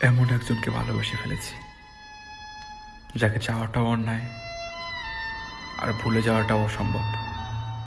এমন একজনকে ভালোবেসে ফেলেছি যাকে চাওয়াটাও অন্যায় আর ভুলে যাওয়াটাও অসম্ভব।